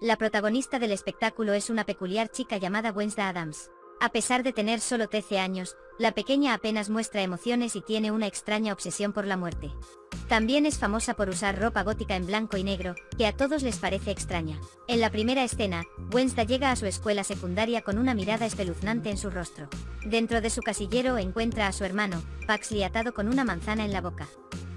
La protagonista del espectáculo es una peculiar chica llamada Wednesday Adams. A pesar de tener solo 13 años, la pequeña apenas muestra emociones y tiene una extraña obsesión por la muerte. También es famosa por usar ropa gótica en blanco y negro, que a todos les parece extraña. En la primera escena, Wednesday llega a su escuela secundaria con una mirada espeluznante en su rostro. Dentro de su casillero encuentra a su hermano, Paxley atado con una manzana en la boca.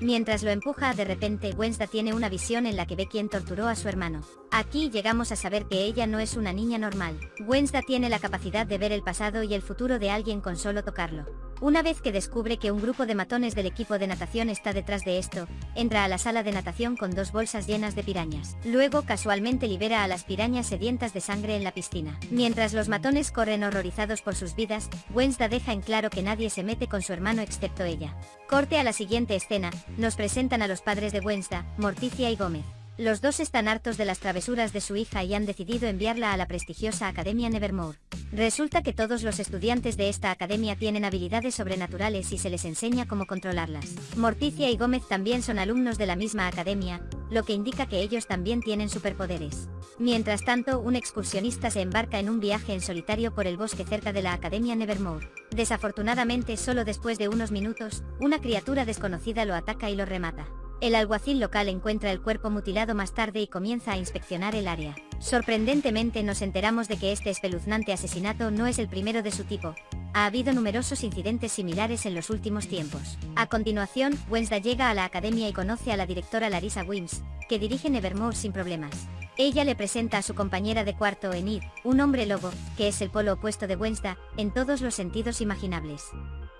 Mientras lo empuja, de repente Wednesday tiene una visión en la que ve quién torturó a su hermano. Aquí llegamos a saber que ella no es una niña normal. Wednesday tiene la capacidad de ver el pasado y el futuro de alguien con solo tocarlo. Una vez que descubre que un grupo de matones del equipo de natación está detrás de esto, entra a la sala de natación con dos bolsas llenas de pirañas. Luego casualmente libera a las pirañas sedientas de sangre en la piscina. Mientras los matones corren horrorizados por sus vidas, Wednesday deja en claro que nadie se mete con su hermano excepto ella. Corte a la siguiente escena, nos presentan a los padres de Wednesday, Morticia y Gómez. Los dos están hartos de las travesuras de su hija y han decidido enviarla a la prestigiosa Academia Nevermore. Resulta que todos los estudiantes de esta academia tienen habilidades sobrenaturales y se les enseña cómo controlarlas. Morticia y Gómez también son alumnos de la misma academia, lo que indica que ellos también tienen superpoderes. Mientras tanto, un excursionista se embarca en un viaje en solitario por el bosque cerca de la Academia Nevermore. Desafortunadamente, solo después de unos minutos, una criatura desconocida lo ataca y lo remata. El alguacil local encuentra el cuerpo mutilado más tarde y comienza a inspeccionar el área. Sorprendentemente nos enteramos de que este espeluznante asesinato no es el primero de su tipo. Ha habido numerosos incidentes similares en los últimos tiempos. A continuación, Wednesday llega a la academia y conoce a la directora Larissa Wims, que dirige Nevermore sin problemas. Ella le presenta a su compañera de cuarto Enid, un hombre lobo, que es el polo opuesto de Wednesday, en todos los sentidos imaginables.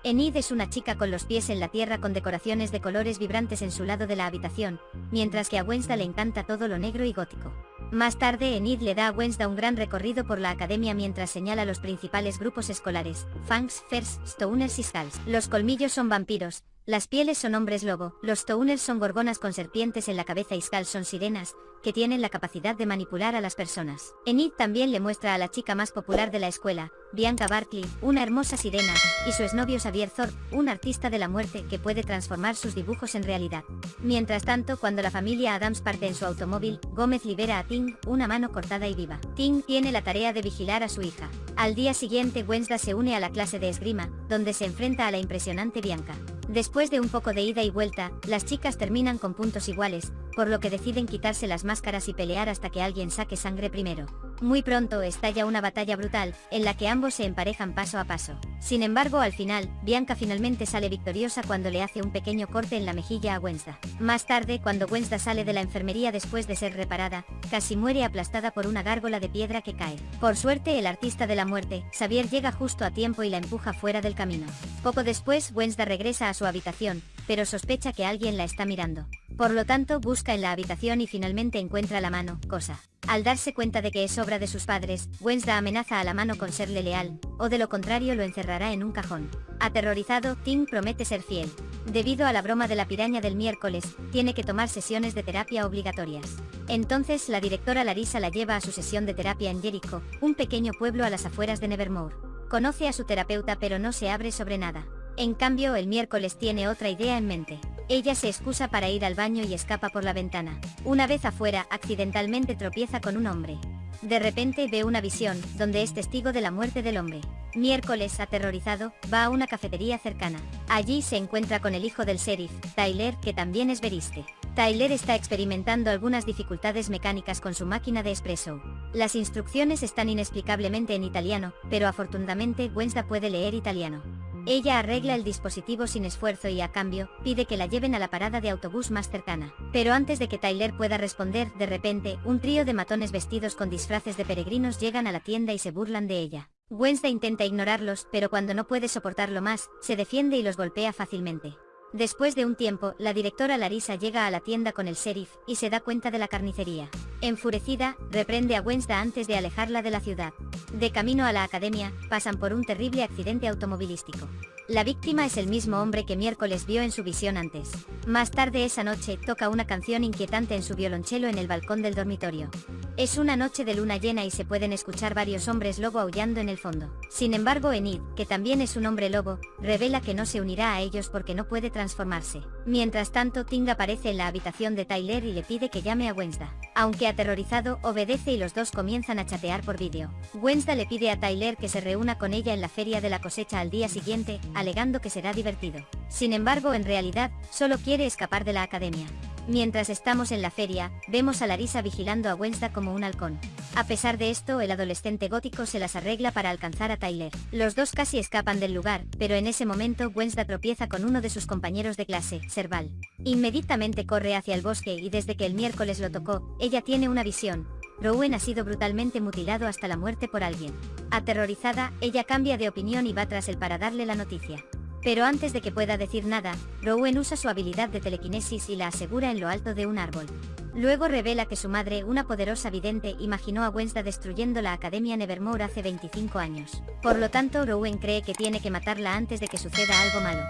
Enid es una chica con los pies en la tierra con decoraciones de colores vibrantes en su lado de la habitación, mientras que a Wednesday le encanta todo lo negro y gótico. Más tarde Enid le da a Wednesday un gran recorrido por la academia mientras señala los principales grupos escolares, Fangs, Fers, Stoners y Skulls. Los colmillos son vampiros, las pieles son hombres lobo, los Touners son gorgonas con serpientes en la cabeza y Skulls son sirenas, que tienen la capacidad de manipular a las personas. Enid también le muestra a la chica más popular de la escuela, Bianca Barkley, una hermosa sirena, y su exnovio Xavier Thorpe, un artista de la muerte que puede transformar sus dibujos en realidad. Mientras tanto, cuando la familia Adams parte en su automóvil, Gómez libera a Ting, una mano cortada y viva. Ting tiene la tarea de vigilar a su hija. Al día siguiente Wednesday se une a la clase de esgrima, donde se enfrenta a la impresionante Bianca. Después de un poco de ida y vuelta, las chicas terminan con puntos iguales, por lo que deciden quitarse las máscaras y pelear hasta que alguien saque sangre primero. Muy pronto estalla una batalla brutal, en la que ambos se emparejan paso a paso. Sin embargo al final, Bianca finalmente sale victoriosa cuando le hace un pequeño corte en la mejilla a Wednesday. Más tarde, cuando Wednesday sale de la enfermería después de ser reparada, casi muere aplastada por una gárgola de piedra que cae. Por suerte el artista de la muerte, Xavier llega justo a tiempo y la empuja fuera del camino. Poco después Wednesday regresa a su habitación, pero sospecha que alguien la está mirando. Por lo tanto busca en la habitación y finalmente encuentra la mano, cosa. Al darse cuenta de que es obra de sus padres, Wednesday amenaza a la mano con serle leal, o de lo contrario lo encerrará en un cajón. Aterrorizado, Tim promete ser fiel. Debido a la broma de la piraña del miércoles, tiene que tomar sesiones de terapia obligatorias. Entonces la directora Larissa la lleva a su sesión de terapia en Jericho, un pequeño pueblo a las afueras de Nevermore. Conoce a su terapeuta pero no se abre sobre nada. En cambio el miércoles tiene otra idea en mente. Ella se excusa para ir al baño y escapa por la ventana. Una vez afuera, accidentalmente tropieza con un hombre. De repente ve una visión, donde es testigo de la muerte del hombre. Miércoles, aterrorizado, va a una cafetería cercana. Allí se encuentra con el hijo del sheriff, Tyler, que también es veriste. Tyler está experimentando algunas dificultades mecánicas con su máquina de espresso. Las instrucciones están inexplicablemente en italiano, pero afortunadamente Wednesday puede leer italiano. Ella arregla el dispositivo sin esfuerzo y a cambio, pide que la lleven a la parada de autobús más cercana. Pero antes de que Tyler pueda responder, de repente, un trío de matones vestidos con disfraces de peregrinos llegan a la tienda y se burlan de ella. Wednesday intenta ignorarlos, pero cuando no puede soportarlo más, se defiende y los golpea fácilmente. Después de un tiempo, la directora Larissa llega a la tienda con el sheriff, y se da cuenta de la carnicería. Enfurecida, reprende a Wednesday antes de alejarla de la ciudad. De camino a la academia, pasan por un terrible accidente automovilístico. La víctima es el mismo hombre que miércoles vio en su visión antes. Más tarde esa noche, toca una canción inquietante en su violonchelo en el balcón del dormitorio. Es una noche de luna llena y se pueden escuchar varios hombres lobo aullando en el fondo. Sin embargo Enid, que también es un hombre lobo, revela que no se unirá a ellos porque no puede transformarse. Mientras tanto, Ting aparece en la habitación de Tyler y le pide que llame a Wednesday. Aunque aterrorizado, obedece y los dos comienzan a chatear por vídeo. Wednesday le pide a Tyler que se reúna con ella en la feria de la cosecha al día siguiente, alegando que será divertido. Sin embargo, en realidad, solo quiere escapar de la academia. Mientras estamos en la feria, vemos a Larisa vigilando a Wednesday como un halcón. A pesar de esto, el adolescente gótico se las arregla para alcanzar a Tyler. Los dos casi escapan del lugar, pero en ese momento Wednesday tropieza con uno de sus compañeros de clase, Serval. Inmediatamente corre hacia el bosque y desde que el miércoles lo tocó, ella tiene una visión. Rowan ha sido brutalmente mutilado hasta la muerte por alguien. Aterrorizada, ella cambia de opinión y va tras él para darle la noticia. Pero antes de que pueda decir nada, Rowan usa su habilidad de telequinesis y la asegura en lo alto de un árbol. Luego revela que su madre, una poderosa vidente, imaginó a Wednesday destruyendo la Academia Nevermore hace 25 años. Por lo tanto, Rowan cree que tiene que matarla antes de que suceda algo malo.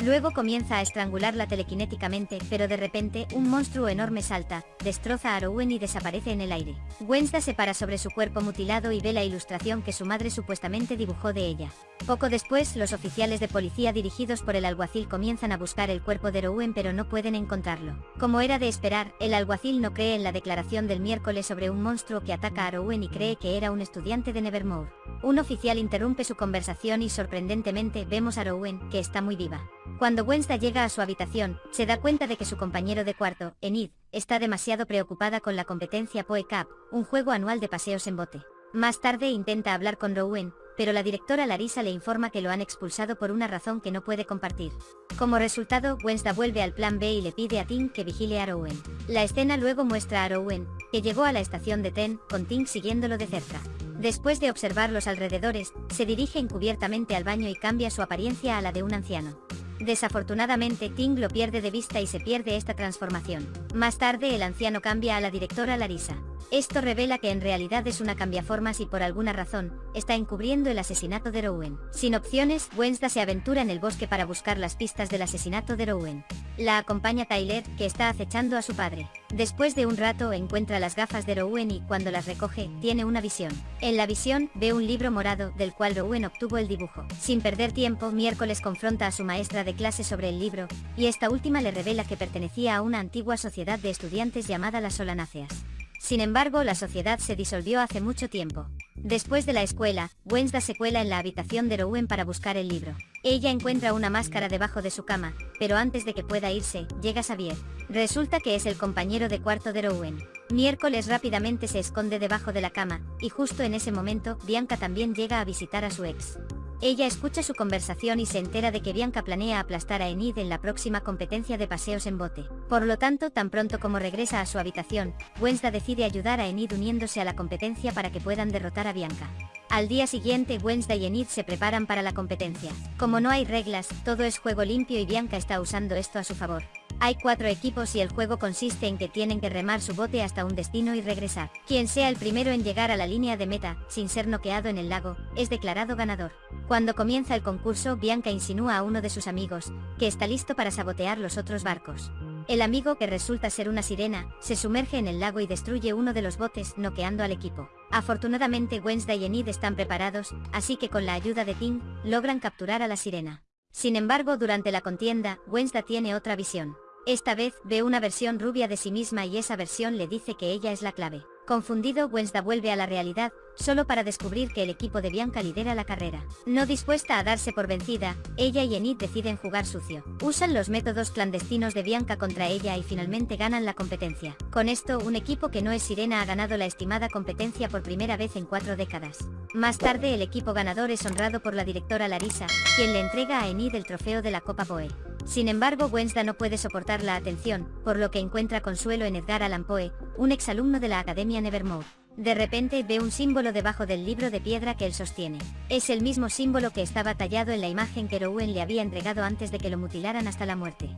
Luego comienza a estrangularla telequinéticamente, pero de repente, un monstruo enorme salta, destroza a Rowan y desaparece en el aire. Wednesday se para sobre su cuerpo mutilado y ve la ilustración que su madre supuestamente dibujó de ella. Poco después, los oficiales de policía dirigidos por el alguacil comienzan a buscar el cuerpo de Rowan pero no pueden encontrarlo. Como era de esperar, el alguacil no cree en la declaración del miércoles sobre un monstruo que ataca a Rowan y cree que era un estudiante de Nevermore. Un oficial interrumpe su conversación y sorprendentemente vemos a Rowan, que está muy viva. Cuando Wednesday llega a su habitación, se da cuenta de que su compañero de cuarto, Enid, está demasiado preocupada con la competencia Poe Cup, un juego anual de paseos en bote. Más tarde intenta hablar con Rowan, pero la directora Larisa le informa que lo han expulsado por una razón que no puede compartir. Como resultado, Wednesday vuelve al plan B y le pide a Tim que vigile a Rowan. La escena luego muestra a Rowan, que llegó a la estación de Ten, con Tim siguiéndolo de cerca. Después de observar los alrededores, se dirige encubiertamente al baño y cambia su apariencia a la de un anciano. Desafortunadamente Ting lo pierde de vista y se pierde esta transformación. Más tarde el anciano cambia a la directora Larisa. Esto revela que en realidad es una cambiaformas y por alguna razón, está encubriendo el asesinato de Rowan. Sin opciones, Wednesday se aventura en el bosque para buscar las pistas del asesinato de Rowan. La acompaña Tyler, que está acechando a su padre. Después de un rato encuentra las gafas de Rowan y cuando las recoge, tiene una visión. En la visión, ve un libro morado, del cual Rowan obtuvo el dibujo. Sin perder tiempo, miércoles confronta a su maestra de clase sobre el libro, y esta última le revela que pertenecía a una antigua sociedad de estudiantes llamada las Solanáceas. Sin embargo, la sociedad se disolvió hace mucho tiempo. Después de la escuela, Wednesday se cuela en la habitación de Rowan para buscar el libro. Ella encuentra una máscara debajo de su cama, pero antes de que pueda irse, llega Xavier. Resulta que es el compañero de cuarto de Rowan. Miércoles rápidamente se esconde debajo de la cama, y justo en ese momento, Bianca también llega a visitar a su ex. Ella escucha su conversación y se entera de que Bianca planea aplastar a Enid en la próxima competencia de paseos en bote. Por lo tanto, tan pronto como regresa a su habitación, Wednesday decide ayudar a Enid uniéndose a la competencia para que puedan derrotar a Bianca. Al día siguiente Wednesday y Enid se preparan para la competencia. Como no hay reglas, todo es juego limpio y Bianca está usando esto a su favor. Hay cuatro equipos y el juego consiste en que tienen que remar su bote hasta un destino y regresar. Quien sea el primero en llegar a la línea de meta, sin ser noqueado en el lago, es declarado ganador. Cuando comienza el concurso, Bianca insinúa a uno de sus amigos, que está listo para sabotear los otros barcos. El amigo, que resulta ser una sirena, se sumerge en el lago y destruye uno de los botes, noqueando al equipo. Afortunadamente Wednesday y Enid están preparados, así que con la ayuda de Tim, logran capturar a la sirena. Sin embargo, durante la contienda, Wednesday tiene otra visión. Esta vez, ve una versión rubia de sí misma y esa versión le dice que ella es la clave. Confundido, Wednesday vuelve a la realidad, solo para descubrir que el equipo de Bianca lidera la carrera. No dispuesta a darse por vencida, ella y Enid deciden jugar sucio. Usan los métodos clandestinos de Bianca contra ella y finalmente ganan la competencia. Con esto, un equipo que no es Sirena ha ganado la estimada competencia por primera vez en cuatro décadas. Más tarde el equipo ganador es honrado por la directora Larisa, quien le entrega a Enid el trofeo de la Copa Poe. Sin embargo Wednesday no puede soportar la atención, por lo que encuentra consuelo en Edgar Allan Poe, un exalumno de la Academia Nevermore. De repente ve un símbolo debajo del libro de piedra que él sostiene. Es el mismo símbolo que estaba tallado en la imagen que Rowan le había entregado antes de que lo mutilaran hasta la muerte.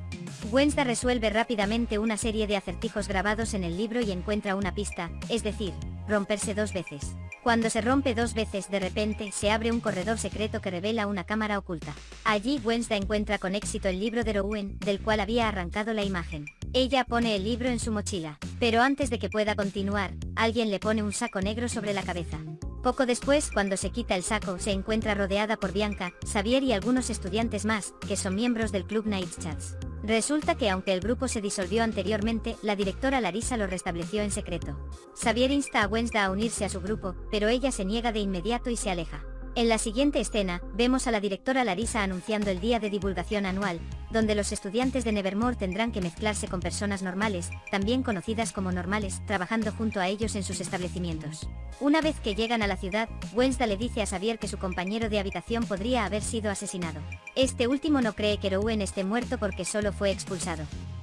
Wednesday resuelve rápidamente una serie de acertijos grabados en el libro y encuentra una pista, es decir, romperse dos veces. Cuando se rompe dos veces de repente se abre un corredor secreto que revela una cámara oculta. Allí Wednesday encuentra con éxito el libro de Rowan, del cual había arrancado la imagen. Ella pone el libro en su mochila, pero antes de que pueda continuar, alguien le pone un saco negro sobre la cabeza. Poco después, cuando se quita el saco, se encuentra rodeada por Bianca, Xavier y algunos estudiantes más, que son miembros del club Night Chats. Resulta que aunque el grupo se disolvió anteriormente, la directora Larisa lo restableció en secreto. Xavier insta a Wednesday a unirse a su grupo, pero ella se niega de inmediato y se aleja. En la siguiente escena, vemos a la directora Larisa anunciando el día de divulgación anual, donde los estudiantes de Nevermore tendrán que mezclarse con personas normales, también conocidas como normales, trabajando junto a ellos en sus establecimientos. Una vez que llegan a la ciudad, Wednesday le dice a Xavier que su compañero de habitación podría haber sido asesinado. Este último no cree que Rowan esté muerto porque solo fue expulsado.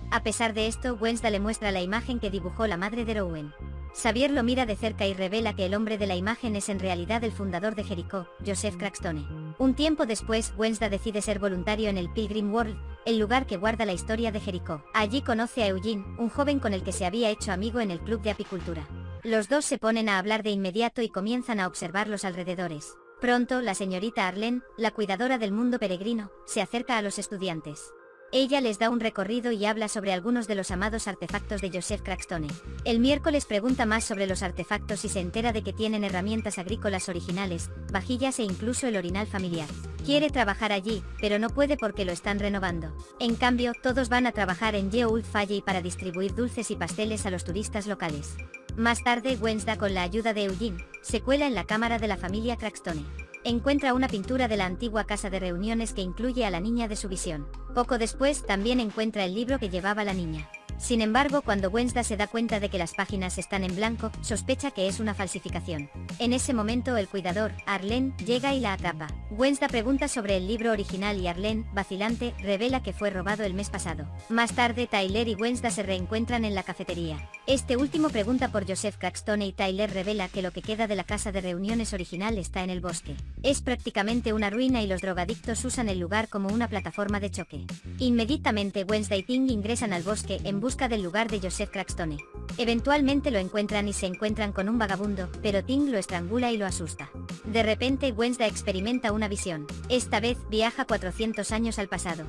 A pesar de esto, Wednesday le muestra la imagen que dibujó la madre de Rowan. Xavier lo mira de cerca y revela que el hombre de la imagen es en realidad el fundador de Jericó, Joseph Crackstone. Un tiempo después, Wednesday decide ser voluntario en el Pilgrim World, el lugar que guarda la historia de Jericó. Allí conoce a Eugene, un joven con el que se había hecho amigo en el club de apicultura. Los dos se ponen a hablar de inmediato y comienzan a observar los alrededores. Pronto, la señorita Arlene, la cuidadora del mundo peregrino, se acerca a los estudiantes. Ella les da un recorrido y habla sobre algunos de los amados artefactos de Joseph Crackstone. El miércoles pregunta más sobre los artefactos y se entera de que tienen herramientas agrícolas originales, vajillas e incluso el orinal familiar. Quiere trabajar allí, pero no puede porque lo están renovando. En cambio, todos van a trabajar en Yeoul Valley para distribuir dulces y pasteles a los turistas locales. Más tarde, Wednesday con la ayuda de Eugene, se cuela en la cámara de la familia Crackstone encuentra una pintura de la antigua casa de reuniones que incluye a la niña de su visión. Poco después también encuentra el libro que llevaba la niña. Sin embargo, cuando Wednesday se da cuenta de que las páginas están en blanco, sospecha que es una falsificación. En ese momento el cuidador, Arlene, llega y la atrapa. Wednesday pregunta sobre el libro original y Arlene, vacilante, revela que fue robado el mes pasado. Más tarde Tyler y Wednesday se reencuentran en la cafetería. Este último pregunta por Joseph Crackstone y Tyler revela que lo que queda de la casa de reuniones original está en el bosque. Es prácticamente una ruina y los drogadictos usan el lugar como una plataforma de choque. Inmediatamente Wednesday Ting ingresan al bosque en busca del lugar de Joseph Crackstone. Eventualmente lo encuentran y se encuentran con un vagabundo, pero Ting lo estrangula y lo asusta. De repente Wednesday experimenta una visión. Esta vez viaja 400 años al pasado.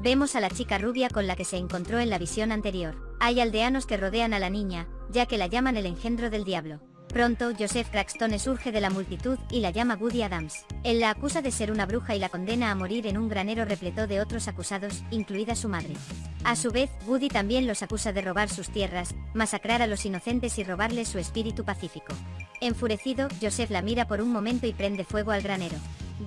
Vemos a la chica rubia con la que se encontró en la visión anterior. Hay aldeanos que rodean a la niña, ya que la llaman el engendro del diablo. Pronto, Joseph Crackstone surge de la multitud y la llama Woody Adams. Él la acusa de ser una bruja y la condena a morir en un granero repleto de otros acusados, incluida su madre. A su vez, Woody también los acusa de robar sus tierras, masacrar a los inocentes y robarles su espíritu pacífico. Enfurecido, Joseph la mira por un momento y prende fuego al granero.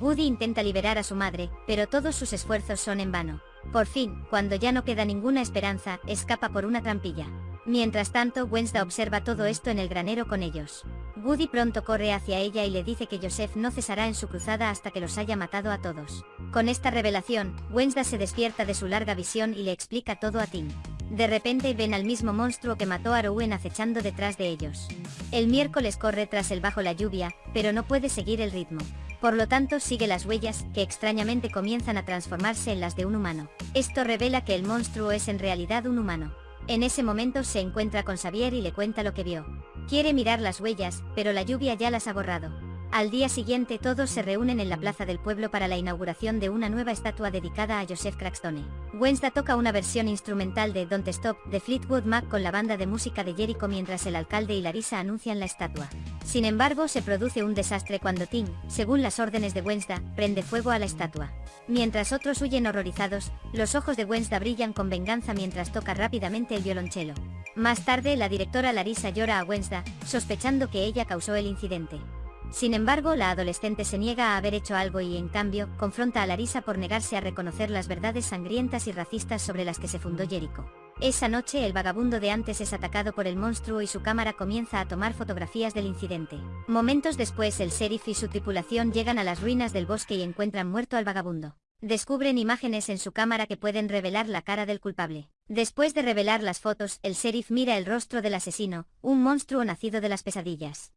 Woody intenta liberar a su madre, pero todos sus esfuerzos son en vano. Por fin, cuando ya no queda ninguna esperanza, escapa por una trampilla. Mientras tanto, Wednesday observa todo esto en el granero con ellos. Woody pronto corre hacia ella y le dice que Joseph no cesará en su cruzada hasta que los haya matado a todos. Con esta revelación, Wednesday se despierta de su larga visión y le explica todo a Tim. De repente ven al mismo monstruo que mató a Rowan acechando detrás de ellos. El miércoles corre tras él bajo la lluvia, pero no puede seguir el ritmo. Por lo tanto sigue las huellas, que extrañamente comienzan a transformarse en las de un humano. Esto revela que el monstruo es en realidad un humano. En ese momento se encuentra con Xavier y le cuenta lo que vio. Quiere mirar las huellas, pero la lluvia ya las ha borrado. Al día siguiente todos se reúnen en la plaza del pueblo para la inauguración de una nueva estatua dedicada a Joseph Crackstone. Wednesday toca una versión instrumental de Don't Stop de Fleetwood Mac con la banda de música de Jericho mientras el alcalde y Larissa anuncian la estatua. Sin embargo, se produce un desastre cuando Tim, según las órdenes de Wednesday, prende fuego a la estatua. Mientras otros huyen horrorizados, los ojos de Wednesday brillan con venganza mientras toca rápidamente el violonchelo. Más tarde, la directora Larissa llora a Wednesday, sospechando que ella causó el incidente. Sin embargo, la adolescente se niega a haber hecho algo y, en cambio, confronta a Larisa por negarse a reconocer las verdades sangrientas y racistas sobre las que se fundó Jericho. Esa noche el vagabundo de antes es atacado por el monstruo y su cámara comienza a tomar fotografías del incidente. Momentos después el sheriff y su tripulación llegan a las ruinas del bosque y encuentran muerto al vagabundo. Descubren imágenes en su cámara que pueden revelar la cara del culpable. Después de revelar las fotos, el sheriff mira el rostro del asesino, un monstruo nacido de las pesadillas.